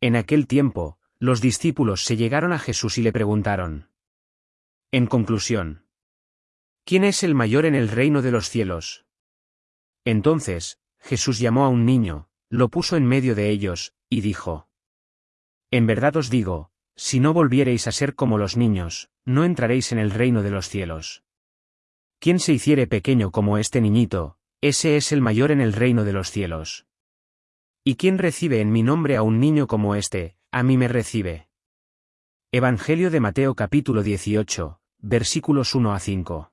En aquel tiempo, los discípulos se llegaron a Jesús y le preguntaron. En conclusión, ¿quién es el mayor en el reino de los cielos? Entonces, Jesús llamó a un niño, lo puso en medio de ellos, y dijo. En verdad os digo, si no volviereis a ser como los niños, no entraréis en el reino de los cielos. Quien se hiciere pequeño como este niñito, ese es el mayor en el reino de los cielos. Y quien recibe en mi nombre a un niño como este, a mí me recibe. Evangelio de Mateo capítulo 18, versículos 1 a 5.